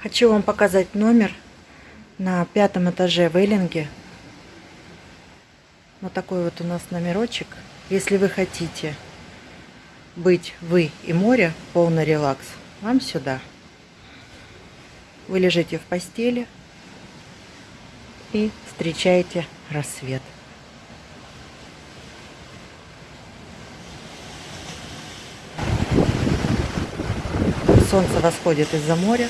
Хочу вам показать номер на пятом этаже в Эллинге. Вот такой вот у нас номерочек. Если вы хотите быть вы и море, полный релакс, вам сюда. Вы лежите в постели и встречаете рассвет. Солнце восходит из-за моря.